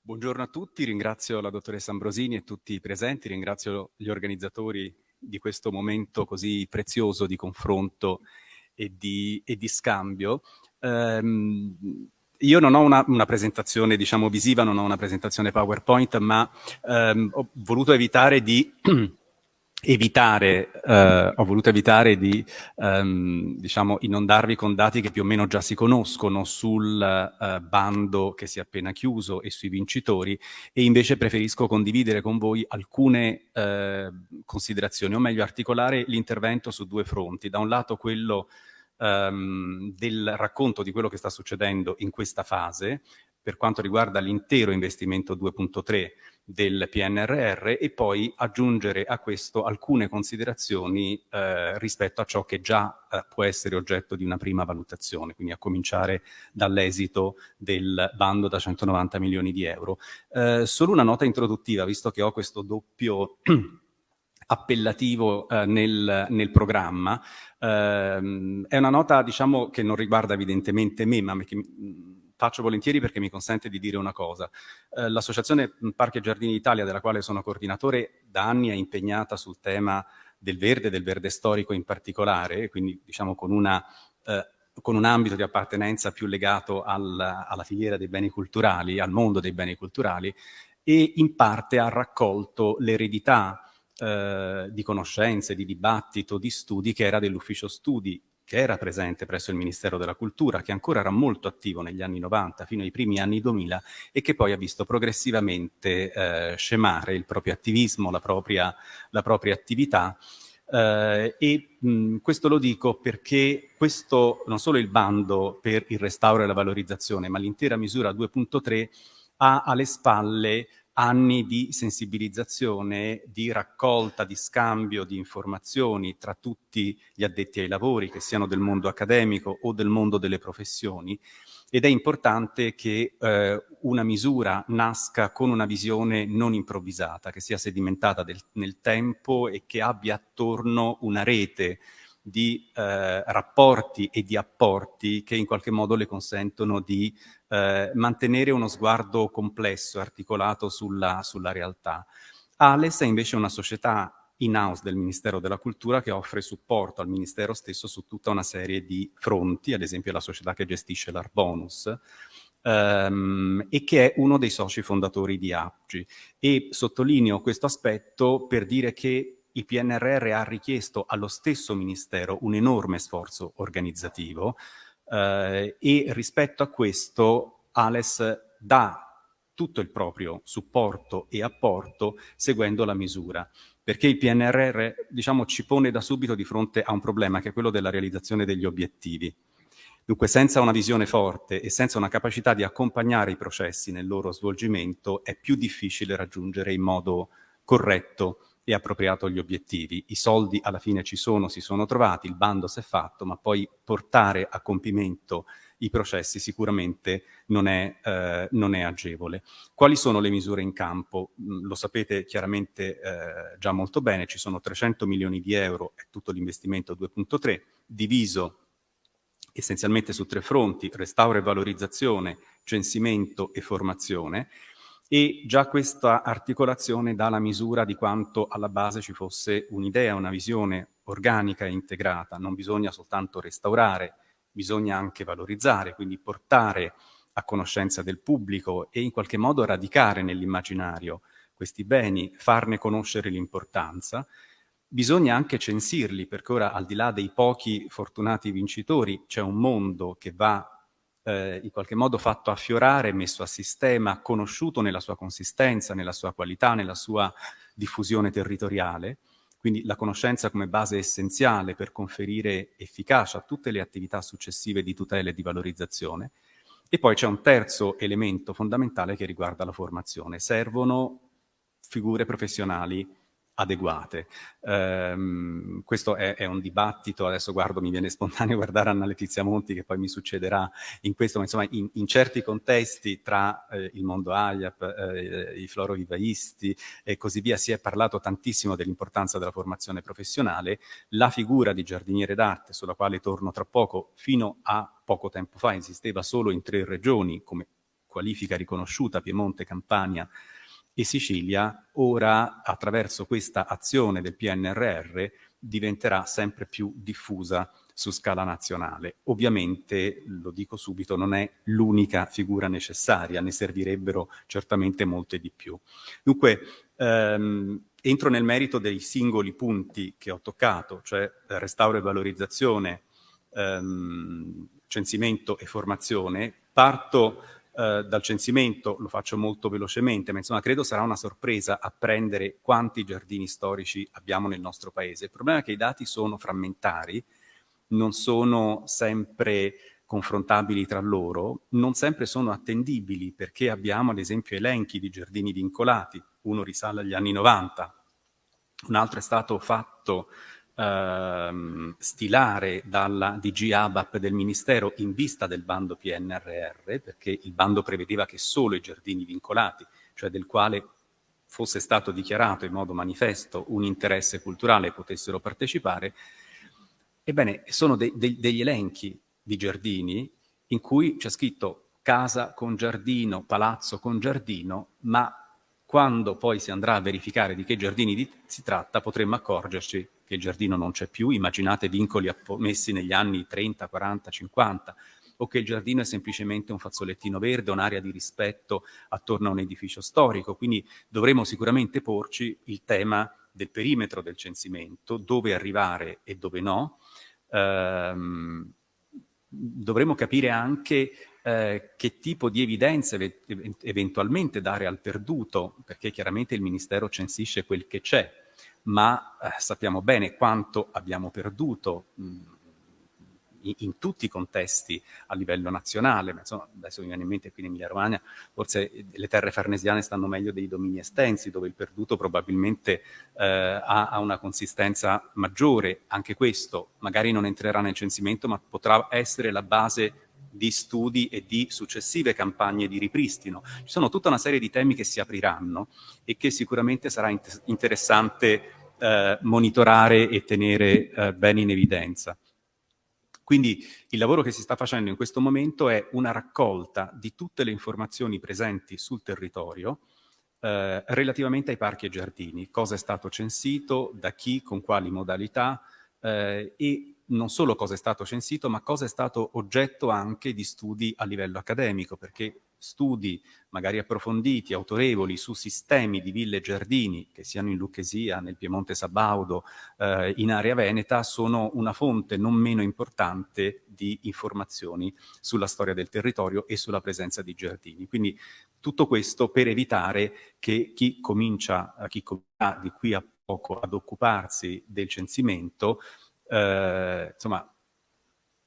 Buongiorno a tutti, ringrazio la dottoressa Ambrosini e tutti i presenti, ringrazio gli organizzatori di questo momento così prezioso di confronto e di, e di scambio. Um, io non ho una, una, presentazione diciamo visiva, non ho una presentazione PowerPoint, ma um, ho voluto evitare di evitare, eh, ho voluto evitare di ehm, diciamo, inondarvi con dati che più o meno già si conoscono sul eh, bando che si è appena chiuso e sui vincitori e invece preferisco condividere con voi alcune eh, considerazioni, o meglio articolare l'intervento su due fronti. Da un lato quello ehm, del racconto di quello che sta succedendo in questa fase, per quanto riguarda l'intero investimento 2.3 del PNRR e poi aggiungere a questo alcune considerazioni eh, rispetto a ciò che già eh, può essere oggetto di una prima valutazione, quindi a cominciare dall'esito del bando da 190 milioni di euro. Eh, solo una nota introduttiva, visto che ho questo doppio appellativo eh, nel, nel, programma, ehm, è una nota diciamo, che non riguarda evidentemente me, ma che faccio volentieri perché mi consente di dire una cosa. Eh, L'Associazione Parchi e Giardini d'Italia, della quale sono coordinatore, da anni è impegnata sul tema del verde, del verde storico in particolare, quindi diciamo con, una, eh, con un ambito di appartenenza più legato al, alla filiera dei beni culturali, al mondo dei beni culturali, e in parte ha raccolto l'eredità eh, di conoscenze, di dibattito, di studi che era dell'ufficio studi che era presente presso il Ministero della Cultura, che ancora era molto attivo negli anni 90 fino ai primi anni 2000 e che poi ha visto progressivamente eh, scemare il proprio attivismo, la propria, la propria attività. Uh, e mh, questo lo dico perché questo, non solo il bando per il restauro e la valorizzazione, ma l'intera misura 2.3 ha alle spalle anni di sensibilizzazione, di raccolta, di scambio di informazioni tra tutti gli addetti ai lavori, che siano del mondo accademico o del mondo delle professioni, ed è importante che eh, una misura nasca con una visione non improvvisata, che sia sedimentata del, nel tempo e che abbia attorno una rete di eh, rapporti e di apporti che in qualche modo le consentono di eh, mantenere uno sguardo complesso, articolato sulla, sulla realtà. ALES è invece una società in-house del Ministero della Cultura che offre supporto al Ministero stesso su tutta una serie di fronti, ad esempio la società che gestisce l'Arbonus, Um, e che è uno dei soci fondatori di APGI. E sottolineo questo aspetto per dire che il PNRR ha richiesto allo stesso Ministero un enorme sforzo organizzativo, eh, e rispetto a questo Ales dà tutto il proprio supporto e apporto seguendo la misura, perché il PNRR diciamo, ci pone da subito di fronte a un problema che è quello della realizzazione degli obiettivi. Dunque senza una visione forte e senza una capacità di accompagnare i processi nel loro svolgimento è più difficile raggiungere in modo corretto e appropriato agli obiettivi. I soldi alla fine ci sono, si sono trovati, il bando si è fatto, ma poi portare a compimento i processi sicuramente non è, eh, non è agevole. Quali sono le misure in campo? Mm, lo sapete chiaramente eh, già molto bene, ci sono 300 milioni di euro, è tutto l'investimento 2.3, diviso essenzialmente su tre fronti, restauro e valorizzazione, censimento e formazione, e già questa articolazione dà la misura di quanto alla base ci fosse un'idea, una visione organica e integrata. Non bisogna soltanto restaurare, bisogna anche valorizzare, quindi portare a conoscenza del pubblico e in qualche modo radicare nell'immaginario questi beni, farne conoscere l'importanza. Bisogna anche censirli, perché ora al di là dei pochi fortunati vincitori c'è un mondo che va eh, in qualche modo fatto affiorare, messo a sistema, conosciuto nella sua consistenza, nella sua qualità, nella sua diffusione territoriale, quindi la conoscenza come base essenziale per conferire efficacia a tutte le attività successive di tutela e di valorizzazione. E poi c'è un terzo elemento fondamentale che riguarda la formazione. Servono figure professionali adeguate. Um, questo è, è, un dibattito, adesso guardo, mi viene spontaneo guardare Anna Letizia Monti che poi mi succederà in questo, ma insomma in, in certi contesti tra eh, il mondo AIAP, eh, i florovivaisti e così via si è parlato tantissimo dell'importanza della formazione professionale, la figura di giardiniere d'arte sulla quale torno tra poco, fino a poco tempo fa esisteva solo in tre regioni come qualifica riconosciuta, Piemonte, Campania e Sicilia, ora attraverso questa azione del PNRR diventerà sempre più diffusa su scala nazionale. Ovviamente, lo dico subito, non è l'unica figura necessaria, ne servirebbero certamente molte di più. Dunque, ehm, entro nel merito dei singoli punti che ho toccato, cioè restauro e valorizzazione, ehm, censimento e formazione. Parto eh, dal censimento, lo faccio molto velocemente, ma insomma credo sarà una sorpresa apprendere quanti giardini storici abbiamo nel nostro paese. Il problema è che i dati sono frammentari, non sono sempre confrontabili tra loro, non sempre sono attendibili perché abbiamo ad esempio elenchi di giardini vincolati, uno risale agli anni 90, un altro è stato fatto ehm, stilare dalla DG ABAP del Ministero in vista del bando PNRR, perché il bando prevedeva che solo i giardini vincolati, cioè del quale fosse stato dichiarato in modo manifesto un interesse culturale, potessero partecipare. Ebbene, sono de de degli elenchi di giardini in cui c'è scritto casa con giardino, palazzo con giardino, ma quando poi si andrà a verificare di che giardini di si tratta potremmo accorgerci che il giardino non c'è più, immaginate vincoli messi negli anni 30, 40, 50, o che il giardino è semplicemente un fazzolettino verde, un'area di rispetto attorno a un edificio storico. Quindi dovremo sicuramente porci il tema del perimetro del censimento, dove arrivare e dove no. Ehm, dovremo capire anche eh, che tipo di evidenze eventualmente dare al perduto, perché chiaramente il Ministero censisce quel che c'è, ma eh, sappiamo bene quanto abbiamo perduto mh, in, in, tutti i contesti a livello nazionale, ma insomma adesso mi viene in mente qui in Emilia Romagna, forse le terre farnesiane stanno meglio dei domini estensi, dove il perduto probabilmente eh, ha, ha, una consistenza maggiore, anche questo magari non entrerà nel censimento, ma potrà essere la base di studi e di successive campagne di ripristino. Ci sono tutta una serie di temi che si apriranno e che sicuramente sarà int interessante eh, monitorare e tenere eh, bene in evidenza. Quindi il lavoro che si sta facendo in questo momento è una raccolta di tutte le informazioni presenti sul territorio eh, relativamente ai parchi e giardini, cosa è stato censito, da chi, con quali modalità eh, e non solo cosa è stato censito, ma cosa è stato oggetto anche di studi a livello accademico, perché studi magari approfonditi, autorevoli, su sistemi di ville e giardini, che siano in Lucchesia, nel Piemonte Sabaudo, eh, in area veneta, sono una fonte non meno importante di informazioni sulla storia del territorio e sulla presenza di giardini. Quindi tutto questo per evitare che chi comincia, chi comincia di qui a poco ad occuparsi del censimento eh, insomma,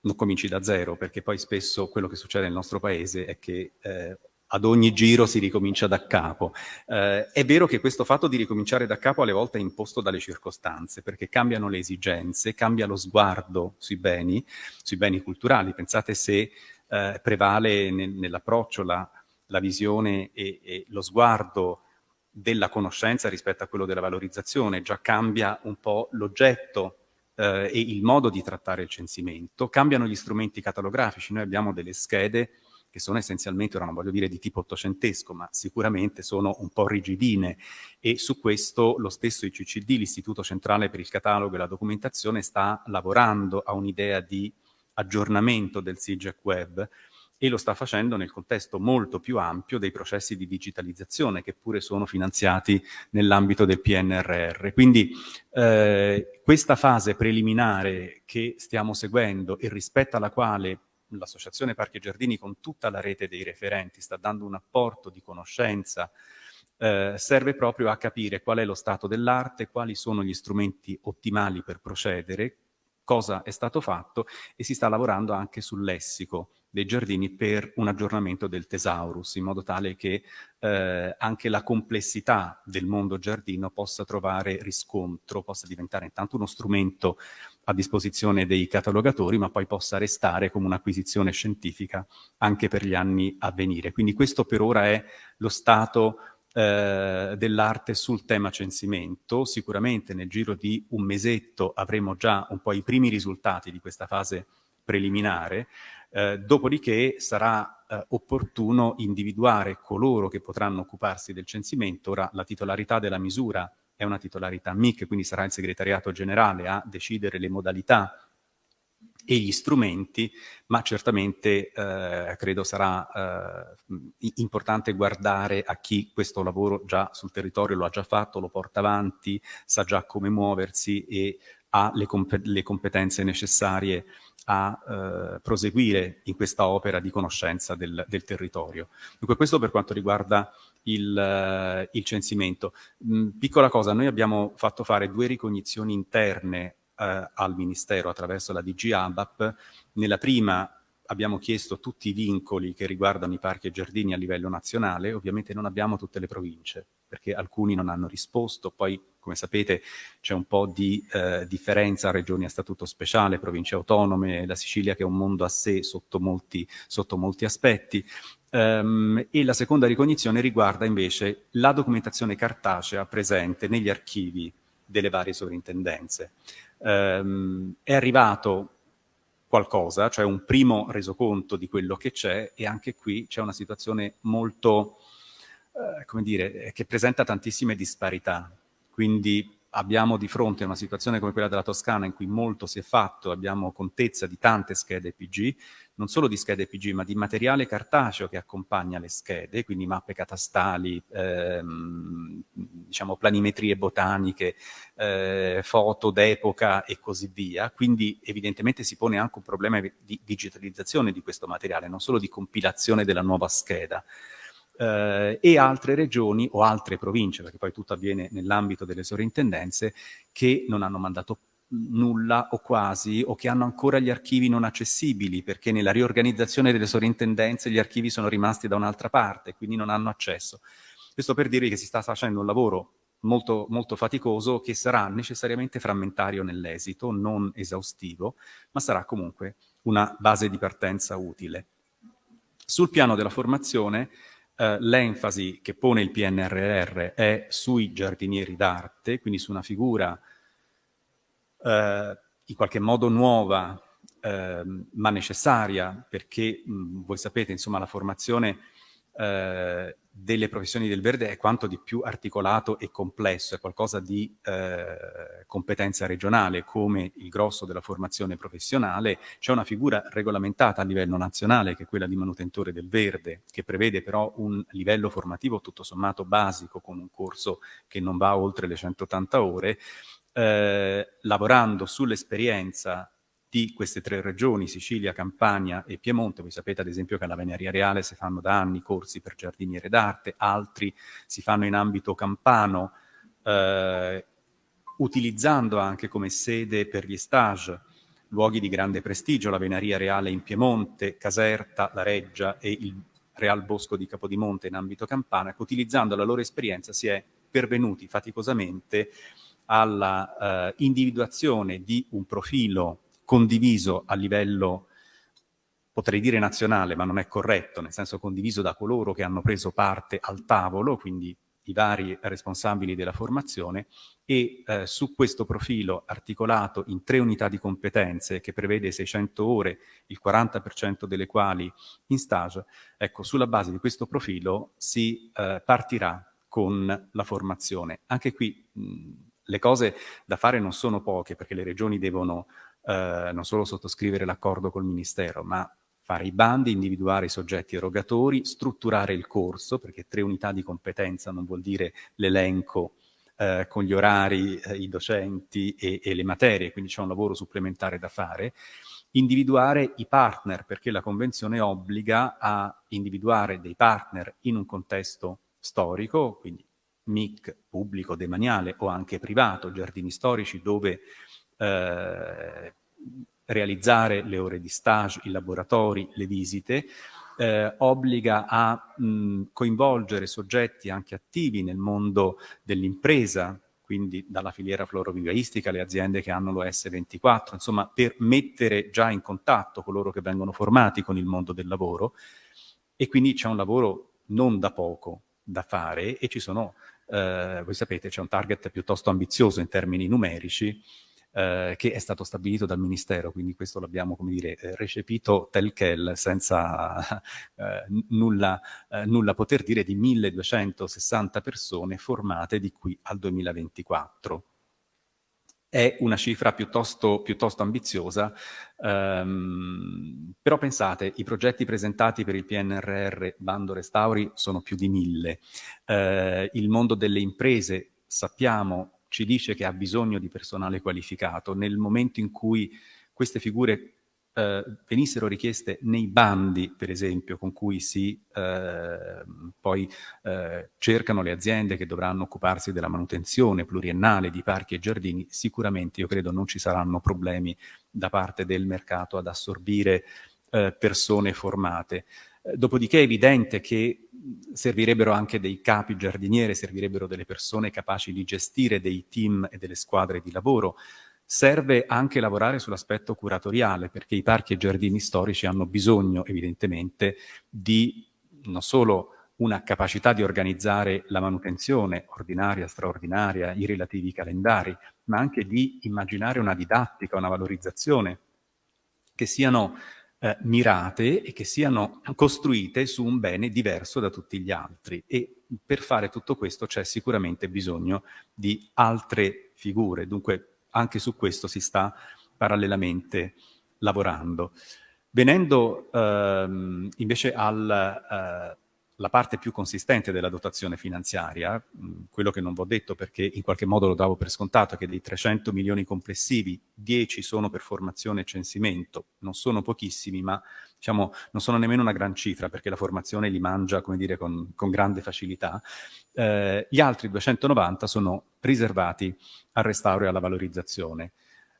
non cominci da zero, perché poi spesso quello che succede nel nostro paese è che eh, ad ogni giro si ricomincia da capo. Eh, è vero che questo fatto di ricominciare da capo alle volte è imposto dalle circostanze, perché cambiano le esigenze, cambia lo sguardo sui beni, sui beni culturali. Pensate se eh, prevale nel, nell'approccio la, la, visione e, e lo sguardo della conoscenza rispetto a quello della valorizzazione, già cambia un po' l'oggetto eh, e il modo di trattare il censimento, cambiano gli strumenti catalografici, noi abbiamo delle schede che sono essenzialmente, ora non voglio dire di tipo ottocentesco, ma sicuramente sono un po' rigidine. E su questo lo stesso ICCD, l'Istituto Centrale per il Catalogo e la Documentazione, sta lavorando a un'idea di aggiornamento del SIGEC Web e lo sta facendo nel contesto molto più ampio dei processi di digitalizzazione che pure sono finanziati nell'ambito del PNRR. Quindi eh, questa fase preliminare che stiamo seguendo e rispetto alla quale l'Associazione Parchi e Giardini con tutta la rete dei referenti sta dando un apporto di conoscenza eh, serve proprio a capire qual è lo stato dell'arte, quali sono gli strumenti ottimali per procedere, cosa è stato fatto e si sta lavorando anche sul lessico dei giardini per un aggiornamento del Thesaurus, in modo tale che eh, anche la complessità del mondo giardino possa trovare riscontro, possa diventare intanto uno strumento a disposizione dei catalogatori, ma poi possa restare come un'acquisizione scientifica anche per gli anni a venire. Quindi questo per ora è lo stato eh, dell'arte sul tema censimento. Sicuramente nel giro di un mesetto avremo già un po' i primi risultati di questa fase preliminare, eh, dopodiché sarà eh, opportuno individuare coloro che potranno occuparsi del censimento. Ora la titolarità della misura è una titolarità MIC, quindi sarà il segretariato generale a decidere le modalità e gli strumenti, ma certamente eh, credo sarà eh, importante guardare a chi questo lavoro già sul territorio lo ha già fatto, lo porta avanti, sa già come muoversi e ha le, comp le competenze necessarie a eh, proseguire in questa opera di conoscenza del, del, territorio. Dunque questo per quanto riguarda il, il censimento. Mm, piccola cosa, noi abbiamo fatto fare due ricognizioni interne eh, al Ministero attraverso la DG ABAP. Nella prima abbiamo chiesto tutti i vincoli che riguardano i parchi e giardini a livello nazionale, ovviamente non abbiamo tutte le province, perché alcuni non hanno risposto, poi come sapete c'è un po' di eh, differenza regioni a statuto speciale, province autonome, la Sicilia che è un mondo a sé sotto molti, sotto molti aspetti, um, e la seconda ricognizione riguarda invece la documentazione cartacea presente negli archivi delle varie sovrintendenze. Ehm, è arrivato qualcosa, cioè un primo resoconto di quello che c'è e anche qui c'è una situazione molto, eh, come dire, che presenta tantissime disparità. Quindi abbiamo di fronte una situazione come quella della Toscana in cui molto si è fatto, abbiamo contezza di tante schede PG, non solo di schede PG, ma di materiale cartaceo che accompagna le schede, quindi mappe catastali, ehm, diciamo planimetrie botaniche, eh, foto d'epoca e così via. Quindi evidentemente si pone anche un problema di digitalizzazione di questo materiale, non solo di compilazione della nuova scheda. Eh, e altre regioni o altre province, perché poi tutto avviene nell'ambito delle sovrintendenze, che non hanno mandato nulla o quasi, o che hanno ancora gli archivi non accessibili, perché nella riorganizzazione delle sovrintendenze gli archivi sono rimasti da un'altra parte, quindi non hanno accesso. Questo per dire che si sta facendo un lavoro molto, molto faticoso che sarà necessariamente frammentario nell'esito, non esaustivo, ma sarà comunque una base di partenza utile. Sul piano della formazione, eh, l'enfasi che pone il PNRR è sui giardinieri d'arte, quindi su una figura eh, in qualche modo nuova eh, ma necessaria perché mh, voi sapete insomma la formazione eh, delle professioni del verde è quanto di più articolato e complesso, è qualcosa di eh, competenza regionale come il grosso della formazione professionale, c'è una figura regolamentata a livello nazionale che è quella di manutentore del verde, che prevede però un livello formativo tutto sommato basico con un corso che non va oltre le 180 ore, eh, lavorando sull'esperienza di queste tre regioni, Sicilia, Campania e Piemonte. Voi sapete ad esempio che alla Veneria Reale si fanno da anni corsi per giardiniere d'arte, altri si fanno in ambito campano, eh, utilizzando anche come sede per gli stage luoghi di grande prestigio, la Veneria Reale in Piemonte, Caserta, La Reggia e il Real Bosco di Capodimonte in ambito campana, che utilizzando la loro esperienza si è pervenuti faticosamente alla eh, individuazione di un profilo condiviso a livello, potrei dire nazionale, ma non è corretto, nel senso condiviso da coloro che hanno preso parte al tavolo, quindi i vari responsabili della formazione e eh, su questo profilo articolato in tre unità di competenze che prevede 600 ore, il 40% delle quali in stage, ecco, sulla base di questo profilo si eh, partirà con la formazione. Anche qui mh, le cose da fare non sono poche perché le regioni devono eh, non solo sottoscrivere l'accordo col Ministero, ma fare i bandi, individuare i soggetti erogatori, strutturare il corso, perché tre unità di competenza non vuol dire l'elenco eh, con gli orari, eh, i docenti e, e, le materie, quindi c'è un lavoro supplementare da fare. Individuare i partner, perché la Convenzione obbliga a individuare dei partner in un contesto storico, quindi MIC pubblico, demaniale o anche privato, giardini storici dove eh, realizzare le ore di stage, i laboratori, le visite, eh, obbliga a mh, coinvolgere soggetti anche attivi nel mondo dell'impresa, quindi dalla filiera florovivaistica, le aziende che hanno l'OS24, insomma per mettere già in contatto coloro che vengono formati con il mondo del lavoro. E quindi c'è un lavoro non da poco da fare e ci sono, eh, voi sapete, c'è un target piuttosto ambizioso in termini numerici eh, che è stato stabilito dal Ministero, quindi questo l'abbiamo, come dire, eh, recepito tel quel, senza eh, nulla, eh, nulla poter dire di 1260 persone formate di qui al 2024 è una cifra piuttosto, piuttosto ambiziosa, ehm, però pensate, i progetti presentati per il PNRR Bando Restauri sono più di mille, eh, il mondo delle imprese sappiamo, ci dice che ha bisogno di personale qualificato, nel momento in cui queste figure eh, venissero richieste nei bandi, per esempio, con cui si eh, poi eh, cercano le aziende che dovranno occuparsi della manutenzione pluriennale di parchi e giardini, sicuramente io credo non ci saranno problemi da parte del mercato ad assorbire eh, persone formate. Eh, dopodiché è evidente che servirebbero anche dei capi giardiniere, servirebbero delle persone capaci di gestire dei team e delle squadre di lavoro, Serve anche lavorare sull'aspetto curatoriale, perché i parchi e giardini storici hanno bisogno, evidentemente, di non solo una capacità di organizzare la manutenzione ordinaria, straordinaria, i relativi calendari, ma anche di immaginare una didattica, una valorizzazione che siano eh, mirate e che siano costruite su un bene diverso da tutti gli altri. E per fare tutto questo c'è sicuramente bisogno di altre figure. Dunque anche su questo si sta parallelamente lavorando. Venendo ehm, invece alla eh, parte più consistente della dotazione finanziaria, mh, quello che non vi ho detto perché in qualche modo lo davo per scontato, che dei 300 milioni complessivi, 10 sono per formazione e censimento, non sono pochissimi, ma diciamo, non sono nemmeno una gran cifra perché la formazione li mangia, come dire, con, con grande facilità. Eh, gli altri 290 sono riservati al restauro e alla valorizzazione.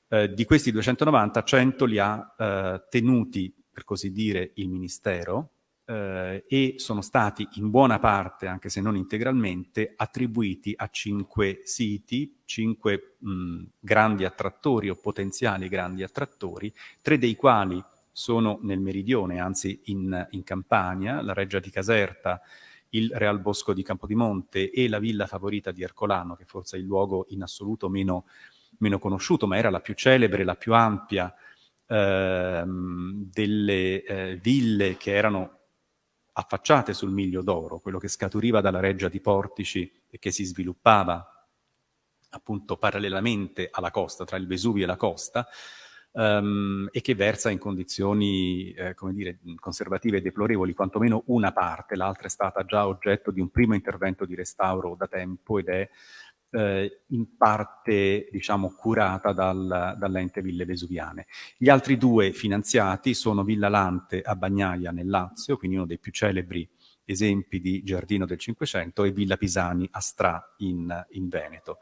Eh, di questi 290, 100 li ha eh, tenuti, per così dire, il Ministero eh, e sono stati in buona parte, anche se non integralmente, attribuiti a cinque siti, cinque mh, grandi attrattori o potenziali grandi attrattori, tre dei quali sono nel meridione, anzi in, in Campania, la Reggia di Caserta, il Real Bosco di Campodimonte e la villa favorita di Ercolano, che forse è il luogo in assoluto meno, meno conosciuto, ma era la più celebre, la più ampia ehm, delle eh, ville che erano affacciate sul Miglio d'Oro, quello che scaturiva dalla Reggia di Portici e che si sviluppava appunto parallelamente alla costa, tra il Vesuvio e la costa, um, e che versa in condizioni, eh, come dire, conservative e deplorevoli, quantomeno una parte, l'altra è stata già oggetto di un primo intervento di restauro da tempo ed è eh, in parte diciamo, curata dal, dall'ente Ville Vesuviane. Gli altri due finanziati sono Villa Lante a Bagnaia nel Lazio, quindi uno dei più celebri esempi di giardino del Cinquecento, e Villa Pisani a Stra in, in Veneto.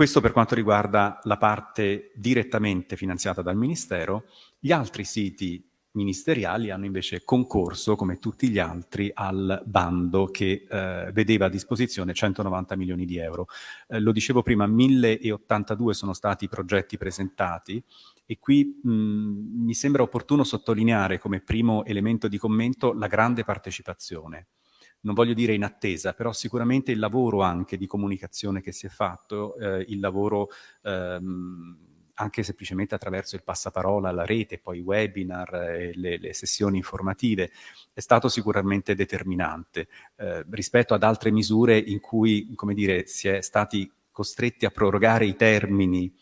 Questo per quanto riguarda la parte direttamente finanziata dal Ministero. Gli altri siti ministeriali hanno invece concorso, come tutti gli altri, al bando che eh, vedeva a disposizione 190 milioni di euro. Eh, lo dicevo prima, 1082 sono stati i progetti presentati e qui mh, mi sembra opportuno sottolineare come primo elemento di commento la grande partecipazione non voglio dire in attesa, però sicuramente il lavoro anche di comunicazione che si è fatto, eh, il lavoro ehm, anche semplicemente attraverso il passaparola, la rete, poi i webinar, eh, le, le, sessioni informative, è stato sicuramente determinante. Eh, rispetto ad altre misure in cui, come dire, si è stati costretti a prorogare i termini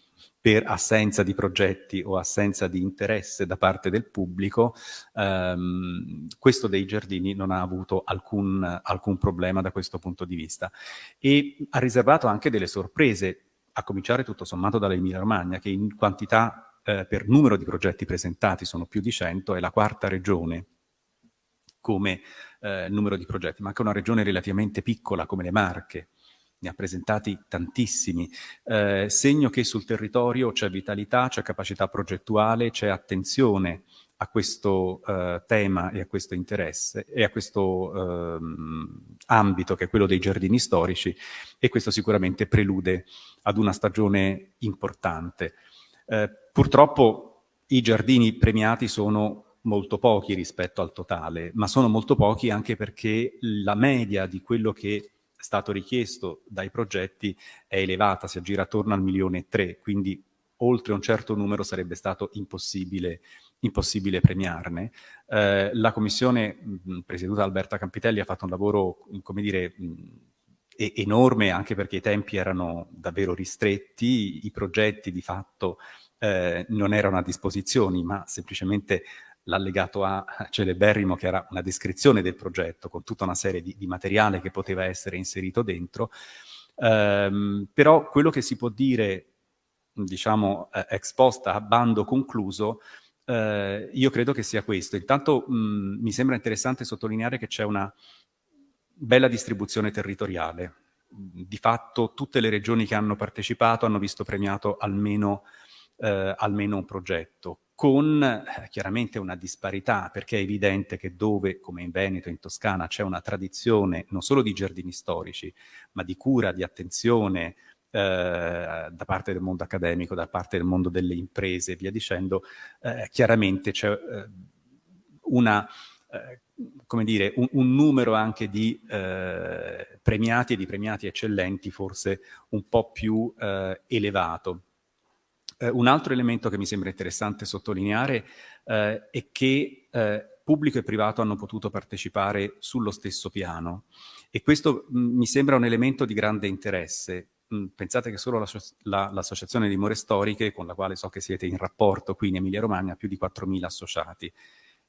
per assenza di progetti o assenza di interesse da parte del pubblico, ehm, questo dei giardini non ha avuto alcun, alcun problema da questo punto di vista. E ha riservato anche delle sorprese, a cominciare tutto sommato dall'Emilia Romagna, che in quantità eh, per numero di progetti presentati sono più di 100, è la quarta regione come eh, numero di progetti, ma anche una regione relativamente piccola come le Marche, ne ha presentati tantissimi, eh, segno che sul territorio c'è vitalità, c'è capacità progettuale, c'è attenzione a questo eh, tema e a questo interesse e a questo eh, ambito che è quello dei giardini storici e questo sicuramente prelude ad una stagione importante. Eh, purtroppo i giardini premiati sono molto pochi rispetto al totale, ma sono molto pochi anche perché la media di quello che stato richiesto dai progetti è elevata, si aggira attorno al milione e tre, quindi oltre un certo numero sarebbe stato impossibile, impossibile premiarne. Eh, la commissione mh, presieduta da Alberta Campitelli ha fatto un lavoro, come dire, mh, enorme anche perché i tempi erano davvero ristretti, i progetti di fatto eh, non erano a disposizione, ma semplicemente l'allegato A celeberrimo che era una descrizione del progetto con tutta una serie di, di materiale che poteva essere inserito dentro. Um, però quello che si può dire, diciamo, eh, ex post a bando concluso, eh, io credo che sia questo. Intanto mh, mi sembra interessante sottolineare che c'è una bella distribuzione territoriale. Di fatto tutte le regioni che hanno partecipato hanno visto premiato almeno, eh, almeno un progetto, con eh, chiaramente una disparità, perché è evidente che dove, come in Veneto in Toscana, c'è una tradizione non solo di giardini storici, ma di cura, di attenzione eh, da parte del mondo accademico, da parte del mondo delle imprese e via dicendo, eh, chiaramente c'è eh, una eh, come dire, un, un, numero anche di eh, premiati e di premiati eccellenti forse un po' più elevato. Eh, un altro elemento che mi sembra interessante sottolineare eh, è che eh, pubblico e privato hanno potuto partecipare sullo stesso piano e questo mh, mi sembra un elemento di grande interesse. Mh, pensate che solo l'associazione la, la, di More Storiche, con la quale so che siete in rapporto qui in Emilia Romagna, ha più di 4.000 associati.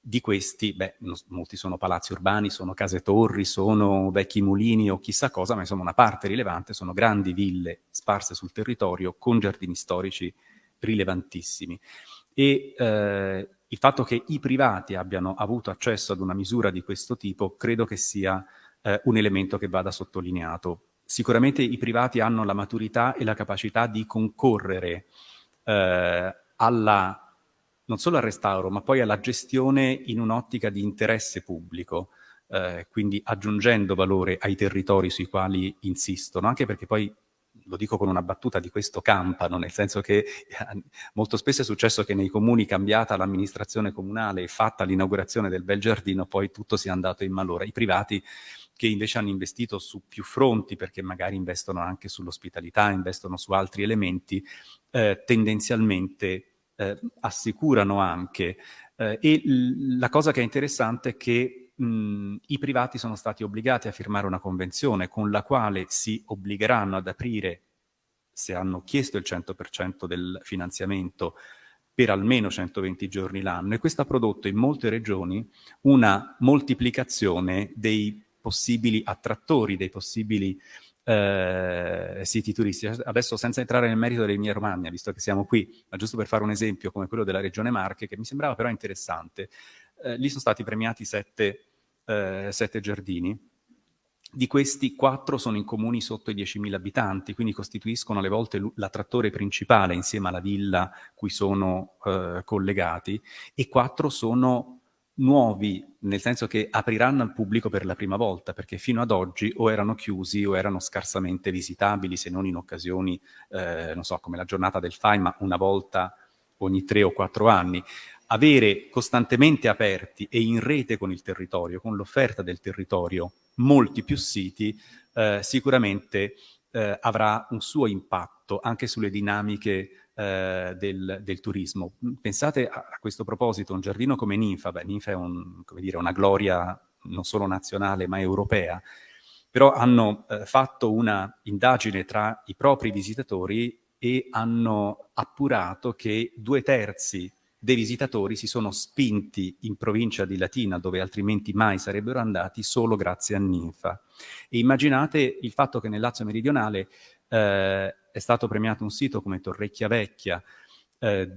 Di questi, beh, molti sono palazzi urbani, sono case torri, sono vecchi mulini o chissà cosa, ma insomma una parte rilevante sono grandi ville sparse sul territorio con giardini storici rilevantissimi. E eh, il fatto che i privati abbiano avuto accesso ad una misura di questo tipo credo che sia eh, un elemento che vada sottolineato. Sicuramente i privati hanno la maturità e la capacità di concorrere eh, alla non solo al restauro, ma poi alla gestione in un'ottica di interesse pubblico, eh, quindi aggiungendo valore ai territori sui quali insistono, anche perché poi lo dico con una battuta di questo campano, nel senso che eh, molto spesso è successo che nei comuni cambiata l'amministrazione comunale e fatta l'inaugurazione del bel giardino, poi tutto sia andato in malora. I privati che invece hanno investito su più fronti, perché magari investono anche sull'ospitalità, investono su altri elementi, eh, tendenzialmente eh, assicurano anche. Eh, e la cosa che è interessante è che mh, i privati sono stati obbligati a firmare una convenzione con la quale si obbligheranno ad aprire, se hanno chiesto il 100% del finanziamento, per almeno 120 giorni l'anno e questo ha prodotto in molte regioni una moltiplicazione dei possibili attrattori, dei possibili eh, siti turistici. Adesso senza entrare nel merito dell'Emilia Romagna, visto che siamo qui, ma giusto per fare un esempio come quello della Regione Marche, che mi sembrava però interessante, eh, lì sono stati premiati sette, eh, sette giardini, di questi quattro sono in comuni sotto i 10.000 abitanti, quindi costituiscono alle volte l'attrattore principale insieme alla villa cui sono eh, collegati, e quattro sono nuovi, nel senso che apriranno al pubblico per la prima volta, perché fino ad oggi o erano chiusi o erano scarsamente visitabili, se non in occasioni, eh, non so, come la giornata del FAI, ma una volta ogni tre o quattro anni. Avere costantemente aperti e in rete con il territorio, con l'offerta del territorio, molti più siti, eh, sicuramente eh, avrà un suo impatto anche sulle dinamiche eh, del, del, turismo. Pensate a, a, questo proposito, un giardino come Ninfa, beh, Ninfa è un, dire, una gloria non solo nazionale ma europea, però hanno eh, fatto una indagine tra i propri visitatori e hanno appurato che due terzi dei visitatori si sono spinti in provincia di Latina, dove altrimenti mai sarebbero andati, solo grazie a Ninfa. E immaginate il fatto che nel Lazio meridionale eh, è stato premiato un sito come Torrecchia Vecchia, eh,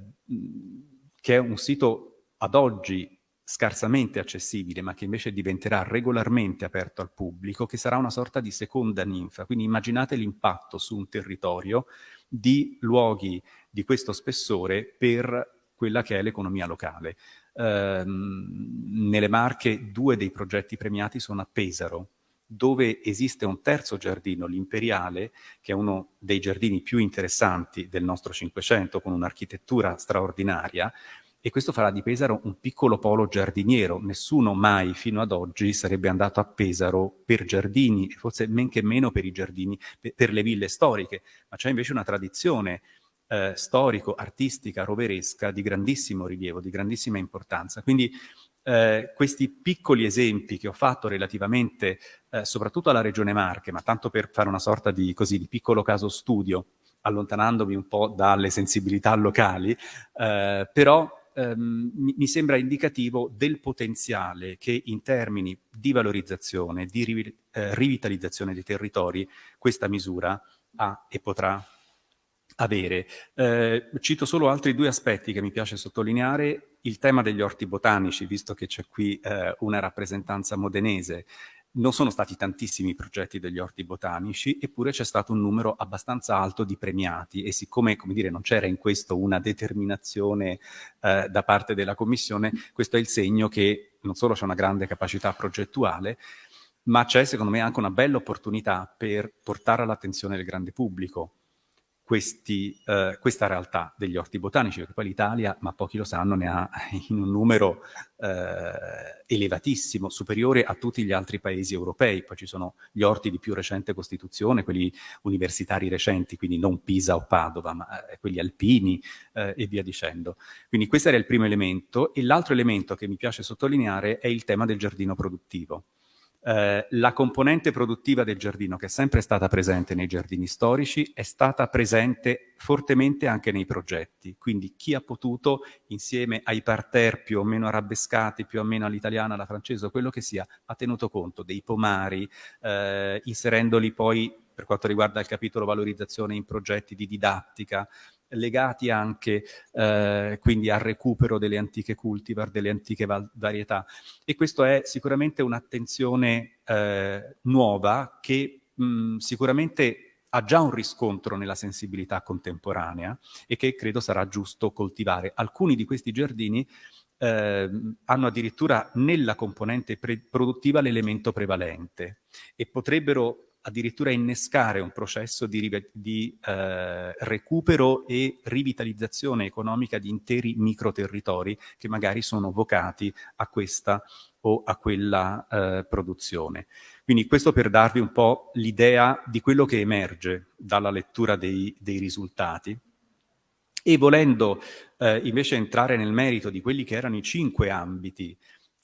che è un sito ad oggi scarsamente accessibile, ma che invece diventerà regolarmente aperto al pubblico, che sarà una sorta di seconda ninfa. Quindi immaginate l'impatto su un territorio di luoghi di questo spessore per quella che è l'economia locale. Eh, nelle Marche due dei progetti premiati sono a Pesaro, dove esiste un terzo giardino, l'Imperiale, che è uno dei giardini più interessanti del nostro Cinquecento, con un'architettura straordinaria, e questo farà di Pesaro un piccolo polo giardiniero. Nessuno mai fino ad oggi sarebbe andato a Pesaro per giardini, forse men che meno per i giardini, per le ville storiche, ma c'è invece una tradizione eh, storico, artistica, roveresca di grandissimo rilievo, di grandissima importanza. Quindi eh, questi piccoli esempi che ho fatto relativamente eh, soprattutto alla Regione Marche, ma tanto per fare una sorta di, così, di piccolo caso studio, allontanandomi un po' dalle sensibilità locali, eh, però ehm, mi sembra indicativo del potenziale che in termini di valorizzazione, di riv eh, rivitalizzazione dei territori questa misura ha e potrà avere. Eh, cito solo altri due aspetti che mi piace sottolineare, il tema degli orti botanici, visto che c'è qui eh, una rappresentanza modenese, non sono stati tantissimi i progetti degli orti botanici, eppure c'è stato un numero abbastanza alto di premiati. E siccome, come dire, non c'era in questo una determinazione eh, da parte della Commissione, questo è il segno che non solo c'è una grande capacità progettuale, ma c'è secondo me anche una bella opportunità per portare all'attenzione del grande pubblico questi, eh, questa realtà degli orti botanici, perché poi l'Italia, ma pochi lo sanno, ne ha in un numero eh, elevatissimo, superiore a tutti gli altri paesi europei. Poi ci sono gli orti di più recente costituzione, quelli universitari recenti, quindi non Pisa o Padova, ma eh, quelli alpini eh, e via dicendo. Quindi questo era il primo elemento. E l'altro elemento che mi piace sottolineare è il tema del giardino produttivo. Eh, la componente produttiva del giardino, che è sempre stata presente nei giardini storici, è stata presente fortemente anche nei progetti. Quindi chi ha potuto, insieme ai parterre più o meno arabescati, più o meno all'italiana, alla francese, o quello che sia, ha tenuto conto dei pomari, eh, inserendoli poi per quanto riguarda il capitolo valorizzazione in progetti di didattica, legati anche eh, quindi al recupero delle antiche cultivar, delle antiche varietà. E questo è sicuramente un'attenzione eh, nuova che mh, sicuramente ha già un riscontro nella sensibilità contemporanea e che credo sarà giusto coltivare. Alcuni di questi giardini eh, hanno addirittura nella componente produttiva l'elemento prevalente e potrebbero addirittura innescare un processo di, di eh, recupero e rivitalizzazione economica di interi microterritori che magari sono vocati a questa o a quella eh, produzione. Quindi questo per darvi un po' l'idea di quello che emerge dalla lettura dei, dei risultati. E volendo eh, invece entrare nel merito di quelli che erano i cinque ambiti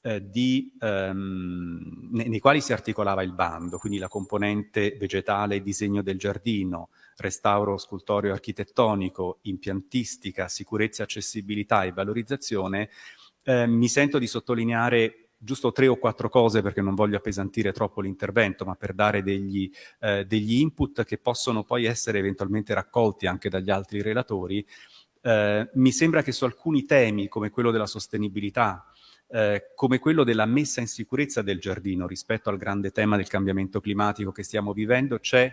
eh, di, ehm, nei, quali si articolava il bando, quindi la componente vegetale disegno del giardino, restauro scultoreo architettonico, impiantistica, sicurezza, accessibilità e valorizzazione, eh, mi sento di sottolineare giusto tre o quattro cose perché non voglio appesantire troppo l'intervento, ma per dare degli, eh, degli, input che possono poi essere eventualmente raccolti anche dagli altri relatori. Eh, mi sembra che su alcuni temi, come quello della sostenibilità, eh, come quello della messa in sicurezza del giardino rispetto al grande tema del cambiamento climatico che stiamo vivendo, c'è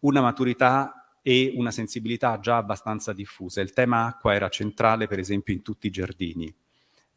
una maturità e una sensibilità già abbastanza diffusa. Il tema acqua era centrale, per esempio, in tutti i giardini.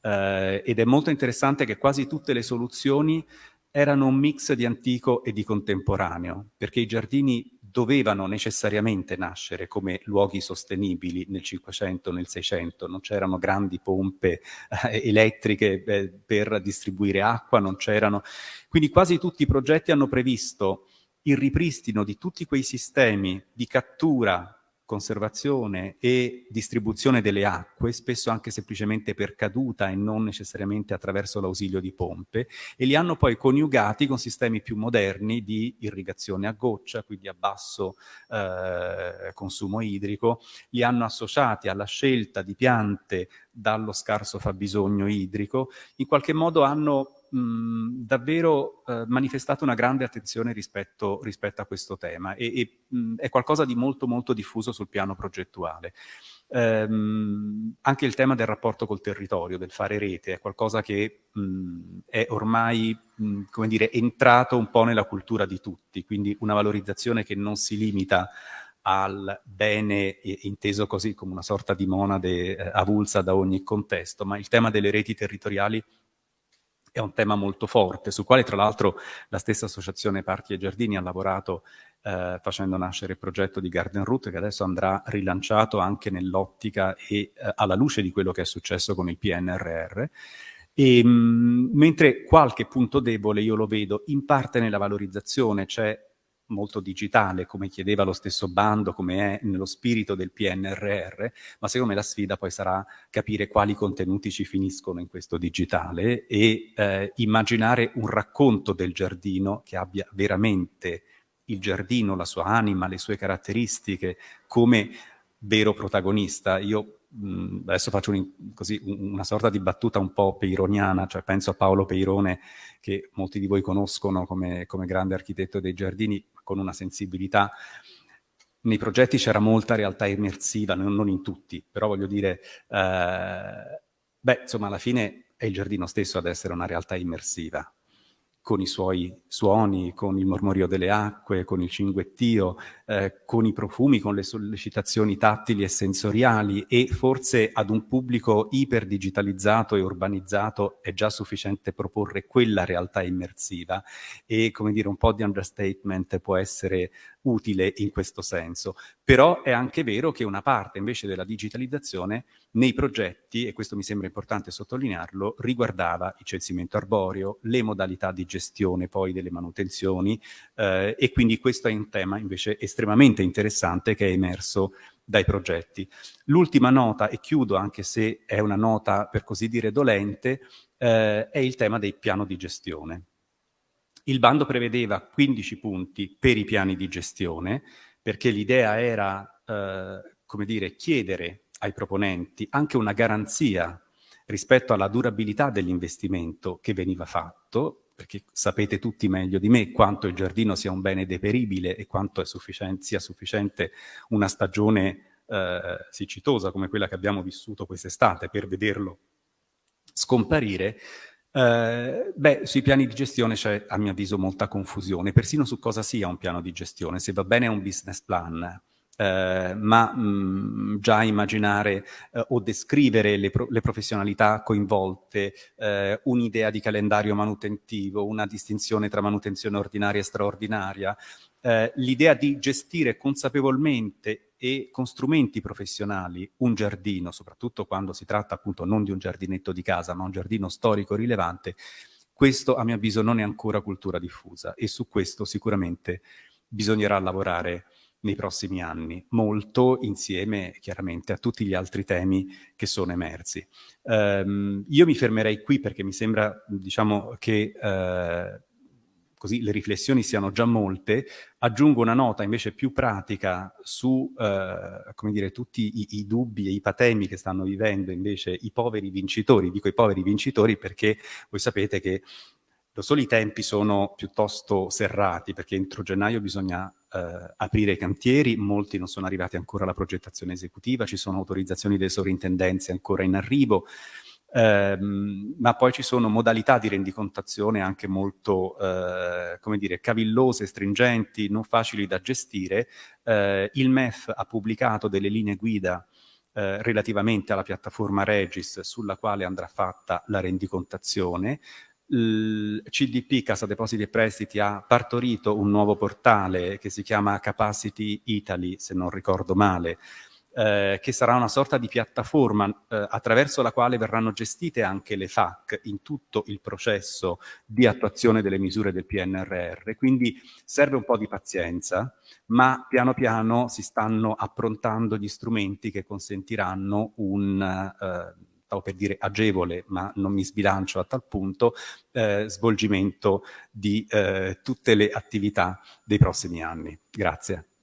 Eh, ed è molto interessante che quasi tutte le soluzioni erano un mix di antico e di contemporaneo, perché i giardini dovevano necessariamente nascere come luoghi sostenibili nel 500, nel 600, non c'erano grandi pompe eh, elettriche eh, per distribuire acqua, non c'erano... Quindi quasi tutti i progetti hanno previsto il ripristino di tutti quei sistemi di cattura conservazione e distribuzione delle acque, spesso anche semplicemente per caduta e non necessariamente attraverso l'ausilio di pompe, e li hanno poi coniugati con sistemi più moderni di irrigazione a goccia, quindi a basso eh, consumo idrico, li hanno associati alla scelta di piante dallo scarso fabbisogno idrico, in qualche modo hanno mh, davvero eh, manifestato una grande attenzione rispetto, rispetto a questo tema e, e mh, è qualcosa di molto molto diffuso sul piano progettuale. Ehm, anche il tema del rapporto col territorio, del fare rete, è qualcosa che mh, è ormai, come dire, entrato un po' nella cultura di tutti, quindi una valorizzazione che non si limita al bene inteso così come una sorta di monade eh, avulsa da ogni contesto, ma il tema delle reti territoriali è un tema molto forte, sul quale tra l'altro la stessa Associazione Parchi e Giardini ha lavorato eh, facendo nascere il progetto di Garden Route che adesso andrà rilanciato anche nell'ottica e eh, alla luce di quello che è successo con il PNRR. E, mh, mm, mentre qualche punto debole io lo vedo in parte nella valorizzazione, c'è molto digitale, come chiedeva lo stesso bando, come è nello spirito del PNRR, ma secondo me la sfida poi sarà capire quali contenuti ci finiscono in questo digitale e eh, immaginare un racconto del giardino che abbia veramente il giardino, la sua anima, le sue caratteristiche come vero protagonista. Io mh, adesso faccio un, così, una sorta di battuta un po' peironiana, cioè penso a Paolo Peirone, che molti di voi conoscono come, come grande architetto dei giardini, con una sensibilità. Nei progetti c'era molta realtà immersiva, non, in tutti, però voglio dire, eh, beh, insomma, alla fine è il giardino stesso ad essere una realtà immersiva con i suoi suoni, con il mormorio delle acque, con il cinguettio, eh, con i profumi, con le sollecitazioni tattili e sensoriali e forse ad un pubblico iperdigitalizzato e urbanizzato è già sufficiente proporre quella realtà immersiva e come dire un po' di understatement può essere utile in questo senso. Però è anche vero che una parte invece della digitalizzazione nei progetti, e questo mi sembra importante sottolinearlo, riguardava il censimento arboreo, le modalità di gestione poi delle manutenzioni eh, e quindi questo è un tema invece estremamente interessante che è emerso dai progetti. L'ultima nota, e chiudo anche se è una nota per così dire dolente, eh, è il tema del piano di gestione. Il bando prevedeva 15 punti per i piani di gestione, perché l'idea era, eh, come dire, chiedere ai proponenti anche una garanzia rispetto alla durabilità dell'investimento che veniva fatto, perché sapete tutti meglio di me quanto il giardino sia un bene deperibile e quanto sufficiente, sia sufficiente una stagione eh, siccitosa come quella che abbiamo vissuto quest'estate per vederlo scomparire, eh, beh, sui piani di gestione c'è a mio avviso molta confusione, persino su cosa sia un piano di gestione, se va bene è un business plan, eh, ma mh, mm, già immaginare eh, o descrivere le, pro le professionalità coinvolte, eh, un'idea di calendario manutentivo, una distinzione tra manutenzione ordinaria e straordinaria, eh, l'idea di gestire consapevolmente e con strumenti professionali un giardino, soprattutto quando si tratta appunto non di un giardinetto di casa, ma un giardino storico rilevante, questo a mio avviso non è ancora cultura diffusa e su questo sicuramente bisognerà lavorare nei prossimi anni, molto insieme chiaramente a tutti gli altri temi che sono emersi. Um, io mi fermerei qui perché mi sembra diciamo, che uh, così le riflessioni siano già molte, aggiungo una nota invece più pratica su, eh, come dire, tutti i, i, dubbi e i patemi che stanno vivendo invece i poveri vincitori, dico i poveri vincitori perché voi sapete che lo solo i tempi sono piuttosto serrati perché entro gennaio bisogna eh, aprire i cantieri, molti non sono arrivati ancora alla progettazione esecutiva, ci sono autorizzazioni delle sovrintendenze ancora in arrivo, ehm, ma poi ci sono modalità di rendicontazione anche molto, eh, come dire, cavillose, stringenti, non facili da gestire. Eh, il MEF ha pubblicato delle linee guida eh, relativamente alla piattaforma Regis sulla quale andrà fatta la rendicontazione. Il CDP, Casa Depositi e Prestiti, ha partorito un nuovo portale che si chiama Capacity Italy, se non ricordo male, eh, che sarà una sorta di piattaforma eh, attraverso la quale verranno gestite anche le FAC in tutto il processo di attuazione delle misure del PNRR. Quindi serve un po' di pazienza, ma piano piano si stanno approntando gli strumenti che consentiranno un... Eh, stavo per dire agevole, ma non mi sbilancio a tal punto, eh, svolgimento di eh, tutte le attività dei prossimi anni. Grazie.